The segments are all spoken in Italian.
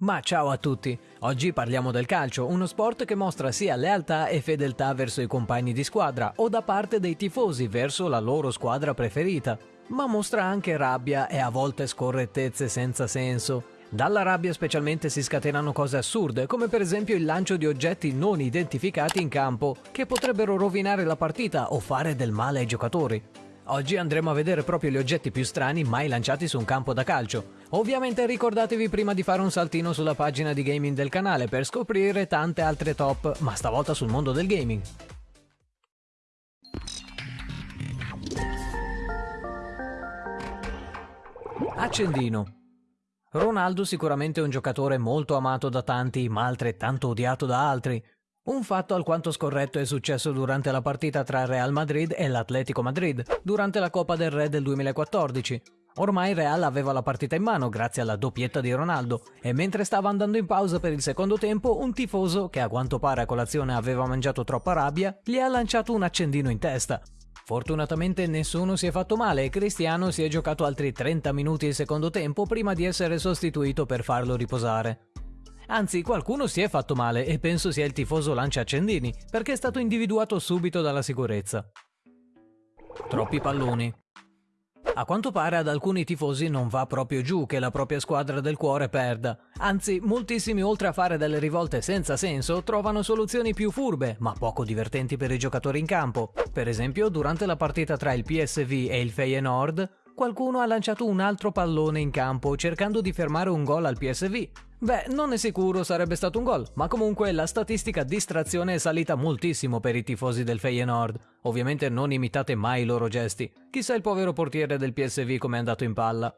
Ma ciao a tutti! Oggi parliamo del calcio, uno sport che mostra sia lealtà e fedeltà verso i compagni di squadra o da parte dei tifosi verso la loro squadra preferita, ma mostra anche rabbia e a volte scorrettezze senza senso. Dalla rabbia specialmente si scatenano cose assurde, come per esempio il lancio di oggetti non identificati in campo, che potrebbero rovinare la partita o fare del male ai giocatori. Oggi andremo a vedere proprio gli oggetti più strani mai lanciati su un campo da calcio. Ovviamente ricordatevi prima di fare un saltino sulla pagina di gaming del canale per scoprire tante altre top, ma stavolta sul mondo del gaming. Accendino Ronaldo sicuramente è un giocatore molto amato da tanti, ma altrettanto odiato da altri. Un fatto alquanto scorretto è successo durante la partita tra Real Madrid e l'Atletico Madrid, durante la Coppa del Re del 2014. Ormai Real aveva la partita in mano grazie alla doppietta di Ronaldo e mentre stava andando in pausa per il secondo tempo un tifoso, che a quanto pare a colazione aveva mangiato troppa rabbia, gli ha lanciato un accendino in testa. Fortunatamente nessuno si è fatto male e Cristiano si è giocato altri 30 minuti il secondo tempo prima di essere sostituito per farlo riposare. Anzi, qualcuno si è fatto male e penso sia il tifoso Lancia Accendini, perché è stato individuato subito dalla sicurezza. Troppi palloni. A quanto pare ad alcuni tifosi non va proprio giù che la propria squadra del cuore perda. Anzi, moltissimi oltre a fare delle rivolte senza senso, trovano soluzioni più furbe, ma poco divertenti per i giocatori in campo. Per esempio, durante la partita tra il PSV e il Feyenoord, qualcuno ha lanciato un altro pallone in campo cercando di fermare un gol al PSV, Beh, non è sicuro sarebbe stato un gol, ma comunque la statistica distrazione è salita moltissimo per i tifosi del Feyenoord. Ovviamente non imitate mai i loro gesti. Chissà il povero portiere del PSV come è andato in palla.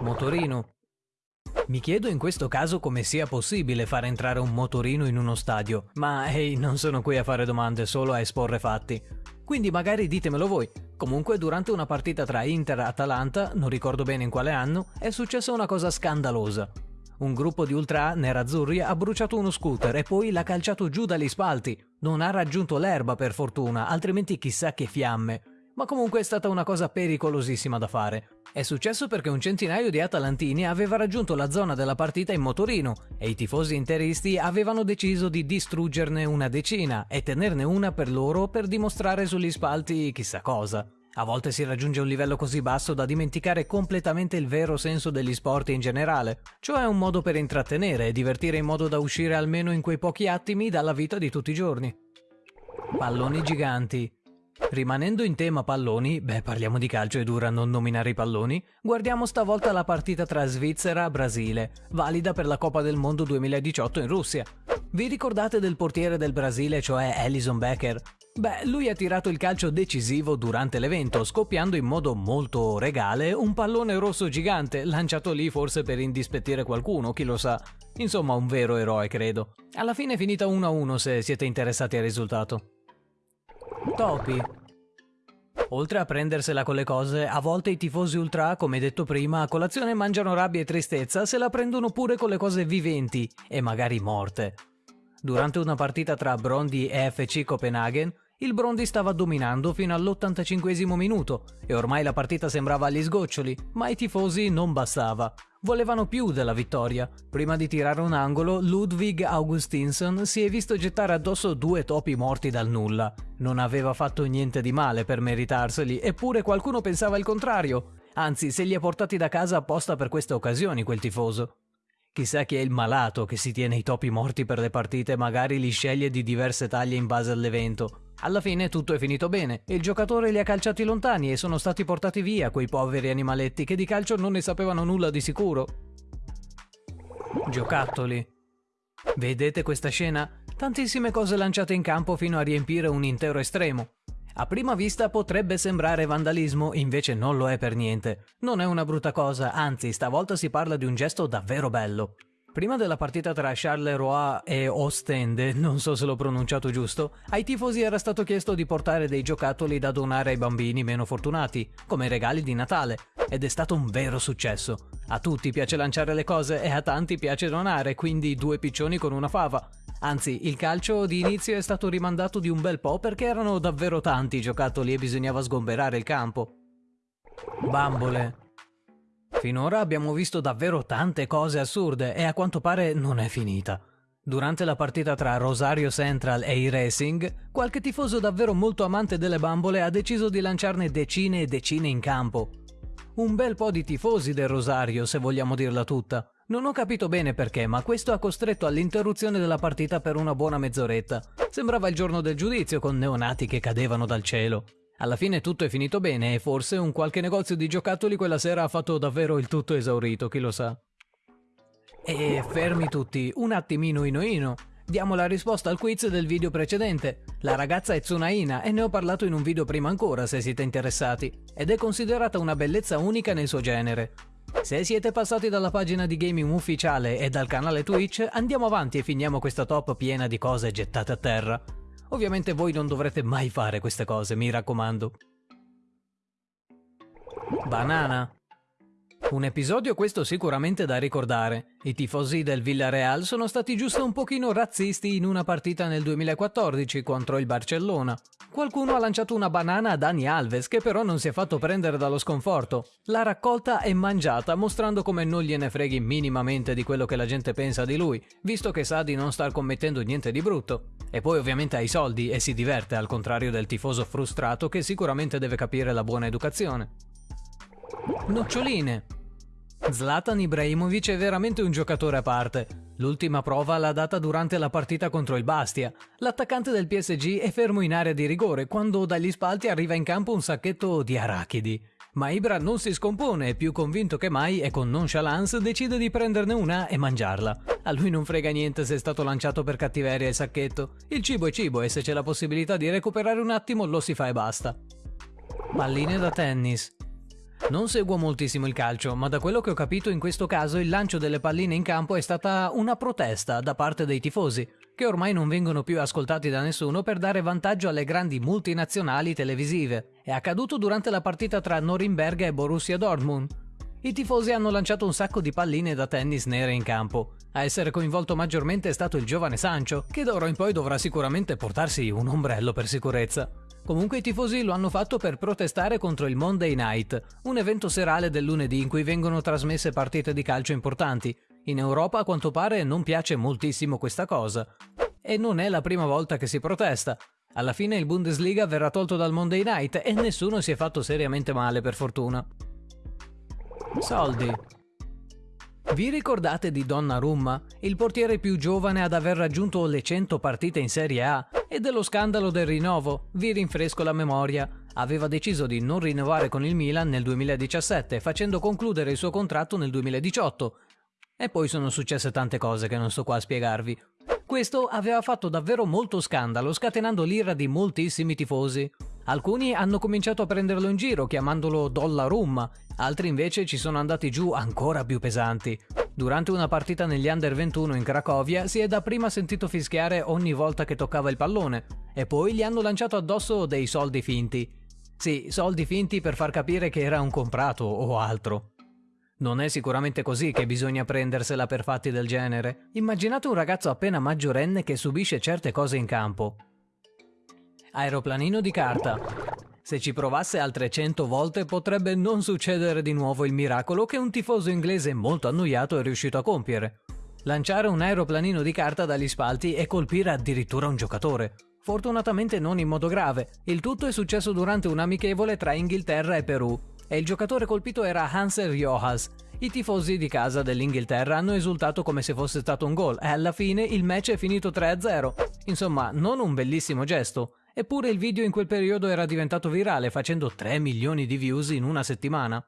Motorino. Mi chiedo in questo caso come sia possibile far entrare un motorino in uno stadio, ma ehi, non sono qui a fare domande, solo a esporre fatti. Quindi magari ditemelo voi. Comunque durante una partita tra Inter e Atalanta, non ricordo bene in quale anno, è successa una cosa scandalosa. Un gruppo di ultra nerazzurri ha bruciato uno scooter e poi l'ha calciato giù dagli spalti. Non ha raggiunto l'erba per fortuna, altrimenti chissà che fiamme. Ma comunque è stata una cosa pericolosissima da fare. È successo perché un centinaio di atalantini aveva raggiunto la zona della partita in motorino e i tifosi interisti avevano deciso di distruggerne una decina e tenerne una per loro per dimostrare sugli spalti chissà cosa. A volte si raggiunge un livello così basso da dimenticare completamente il vero senso degli sport in generale, cioè un modo per intrattenere e divertire in modo da uscire almeno in quei pochi attimi dalla vita di tutti i giorni. Palloni giganti. Rimanendo in tema palloni, beh parliamo di calcio e dura non nominare i palloni, guardiamo stavolta la partita tra Svizzera e Brasile, valida per la Coppa del Mondo 2018 in Russia. Vi ricordate del portiere del Brasile, cioè Alison Becker? Beh, lui ha tirato il calcio decisivo durante l'evento, scoppiando in modo molto regale un pallone rosso gigante, lanciato lì forse per indispettire qualcuno, chi lo sa. Insomma, un vero eroe, credo. Alla fine è finita 1-1 se siete interessati al risultato. Topi. Oltre a prendersela con le cose, a volte i tifosi ultra, come detto prima, a colazione mangiano rabbia e tristezza, se la prendono pure con le cose viventi e magari morte. Durante una partita tra Brondi e FC Copenaghen, il Brondi stava dominando fino all'85 minuto e ormai la partita sembrava agli sgoccioli, ma ai tifosi non bastava. Volevano più della vittoria. Prima di tirare un angolo, Ludwig Augustinsson si è visto gettare addosso due topi morti dal nulla. Non aveva fatto niente di male per meritarseli, eppure qualcuno pensava il contrario. Anzi, se li ha portati da casa apposta per queste occasioni quel tifoso. Chissà chi è il malato che si tiene i topi morti per le partite e magari li sceglie di diverse taglie in base all'evento. Alla fine tutto è finito bene, il giocatore li ha calciati lontani e sono stati portati via quei poveri animaletti che di calcio non ne sapevano nulla di sicuro. Giocattoli. Vedete questa scena? Tantissime cose lanciate in campo fino a riempire un intero estremo. A prima vista potrebbe sembrare vandalismo, invece non lo è per niente. Non è una brutta cosa, anzi stavolta si parla di un gesto davvero bello. Prima della partita tra Charleroi e Ostende, non so se l'ho pronunciato giusto, ai tifosi era stato chiesto di portare dei giocattoli da donare ai bambini meno fortunati, come regali di Natale, ed è stato un vero successo. A tutti piace lanciare le cose e a tanti piace donare, quindi due piccioni con una fava. Anzi, il calcio di inizio è stato rimandato di un bel po' perché erano davvero tanti i giocattoli e bisognava sgomberare il campo. Bambole. Finora abbiamo visto davvero tante cose assurde e a quanto pare non è finita. Durante la partita tra Rosario Central e i Racing, qualche tifoso davvero molto amante delle bambole ha deciso di lanciarne decine e decine in campo. Un bel po' di tifosi del Rosario, se vogliamo dirla tutta. Non ho capito bene perché, ma questo ha costretto all'interruzione della partita per una buona mezz'oretta. Sembrava il giorno del giudizio con neonati che cadevano dal cielo. Alla fine tutto è finito bene e forse un qualche negozio di giocattoli quella sera ha fatto davvero il tutto esaurito, chi lo sa. E fermi tutti, un attimino ino ino. Diamo la risposta al quiz del video precedente. La ragazza è Tsunaina e ne ho parlato in un video prima ancora se siete interessati, ed è considerata una bellezza unica nel suo genere. Se siete passati dalla pagina di gaming ufficiale e dal canale Twitch, andiamo avanti e finiamo questa top piena di cose gettate a terra. Ovviamente voi non dovrete mai fare queste cose, mi raccomando. Banana. Un episodio questo sicuramente da ricordare. I tifosi del Villarreal sono stati giusto un pochino razzisti in una partita nel 2014 contro il Barcellona. Qualcuno ha lanciato una banana a Dani Alves che però non si è fatto prendere dallo sconforto. L'ha raccolta e mangiata mostrando come non gliene freghi minimamente di quello che la gente pensa di lui, visto che sa di non star commettendo niente di brutto. E poi ovviamente ha i soldi e si diverte al contrario del tifoso frustrato che sicuramente deve capire la buona educazione. Noccioline. Zlatan Ibrahimovic è veramente un giocatore a parte. L'ultima prova l'ha data durante la partita contro il Bastia. L'attaccante del PSG è fermo in area di rigore quando dagli spalti arriva in campo un sacchetto di arachidi. Ma Ibra non si scompone e più convinto che mai e con nonchalance decide di prenderne una e mangiarla. A lui non frega niente se è stato lanciato per cattiveria il sacchetto. Il cibo è cibo e se c'è la possibilità di recuperare un attimo lo si fa e basta. Palline da tennis. Non seguo moltissimo il calcio, ma da quello che ho capito in questo caso il lancio delle palline in campo è stata una protesta da parte dei tifosi, che ormai non vengono più ascoltati da nessuno per dare vantaggio alle grandi multinazionali televisive. È accaduto durante la partita tra Norimberga e Borussia Dortmund. I tifosi hanno lanciato un sacco di palline da tennis nere in campo. A essere coinvolto maggiormente è stato il giovane Sancho, che d'ora in poi dovrà sicuramente portarsi un ombrello per sicurezza. Comunque i tifosi lo hanno fatto per protestare contro il Monday Night, un evento serale del lunedì in cui vengono trasmesse partite di calcio importanti. In Europa a quanto pare non piace moltissimo questa cosa. E non è la prima volta che si protesta. Alla fine il Bundesliga verrà tolto dal Monday Night e nessuno si è fatto seriamente male per fortuna. Soldi. Vi ricordate di Donnarumma, il portiere più giovane ad aver raggiunto le 100 partite in Serie A e dello scandalo del rinnovo? Vi rinfresco la memoria. Aveva deciso di non rinnovare con il Milan nel 2017, facendo concludere il suo contratto nel 2018. E poi sono successe tante cose che non sto qua a spiegarvi. Questo aveva fatto davvero molto scandalo, scatenando l'ira di moltissimi tifosi. Alcuni hanno cominciato a prenderlo in giro chiamandolo Dollarum, altri invece ci sono andati giù ancora più pesanti. Durante una partita negli Under 21 in Cracovia si è dapprima sentito fischiare ogni volta che toccava il pallone e poi gli hanno lanciato addosso dei soldi finti. Sì, soldi finti per far capire che era un comprato o altro. Non è sicuramente così che bisogna prendersela per fatti del genere. Immaginate un ragazzo appena maggiorenne che subisce certe cose in campo. Aeroplanino di carta. Se ci provasse altre 100 volte potrebbe non succedere di nuovo il miracolo che un tifoso inglese molto annoiato è riuscito a compiere. Lanciare un aeroplanino di carta dagli spalti e colpire addirittura un giocatore. Fortunatamente non in modo grave, il tutto è successo durante un amichevole tra Inghilterra e Perù e il giocatore colpito era Hansel Riojas. I tifosi di casa dell'Inghilterra hanno esultato come se fosse stato un gol e alla fine il match è finito 3-0. Insomma, non un bellissimo gesto, Eppure il video in quel periodo era diventato virale facendo 3 milioni di views in una settimana.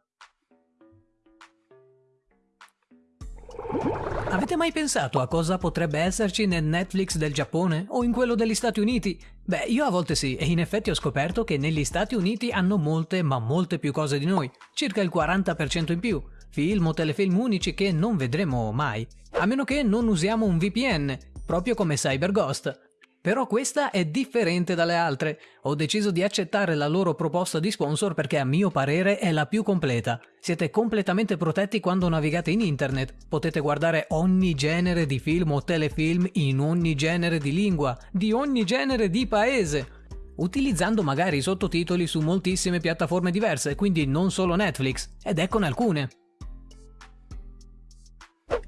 Avete mai pensato a cosa potrebbe esserci nel Netflix del Giappone o in quello degli Stati Uniti? Beh, io a volte sì, e in effetti ho scoperto che negli Stati Uniti hanno molte, ma molte più cose di noi, circa il 40% in più, film o telefilm unici che non vedremo mai, a meno che non usiamo un VPN, proprio come CyberGhost, però questa è differente dalle altre. Ho deciso di accettare la loro proposta di sponsor perché a mio parere è la più completa. Siete completamente protetti quando navigate in internet. Potete guardare ogni genere di film o telefilm in ogni genere di lingua, di ogni genere di paese utilizzando magari sottotitoli su moltissime piattaforme diverse, quindi non solo Netflix, ed eccone alcune.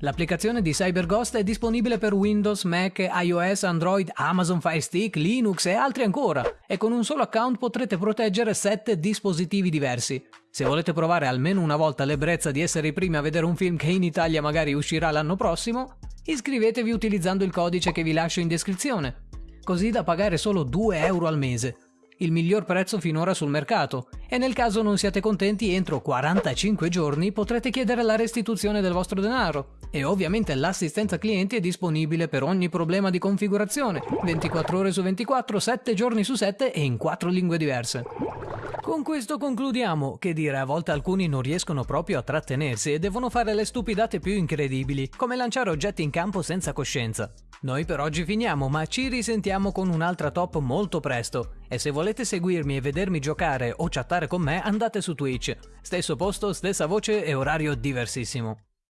L'applicazione di CyberGhost è disponibile per Windows, Mac, iOS, Android, Amazon Fire Stick, Linux e altri ancora, e con un solo account potrete proteggere 7 dispositivi diversi. Se volete provare almeno una volta l'ebbrezza di essere i primi a vedere un film che in Italia magari uscirà l'anno prossimo, iscrivetevi utilizzando il codice che vi lascio in descrizione, così da pagare solo 2 euro al mese il miglior prezzo finora sul mercato, e nel caso non siate contenti entro 45 giorni potrete chiedere la restituzione del vostro denaro. E ovviamente l'assistenza clienti è disponibile per ogni problema di configurazione, 24 ore su 24, 7 giorni su 7 e in 4 lingue diverse. Con questo concludiamo, che dire, a volte alcuni non riescono proprio a trattenersi e devono fare le stupidate più incredibili, come lanciare oggetti in campo senza coscienza. Noi per oggi finiamo, ma ci risentiamo con un'altra top molto presto. E se volete seguirmi e vedermi giocare o chattare con me, andate su Twitch. Stesso posto, stessa voce e orario diversissimo.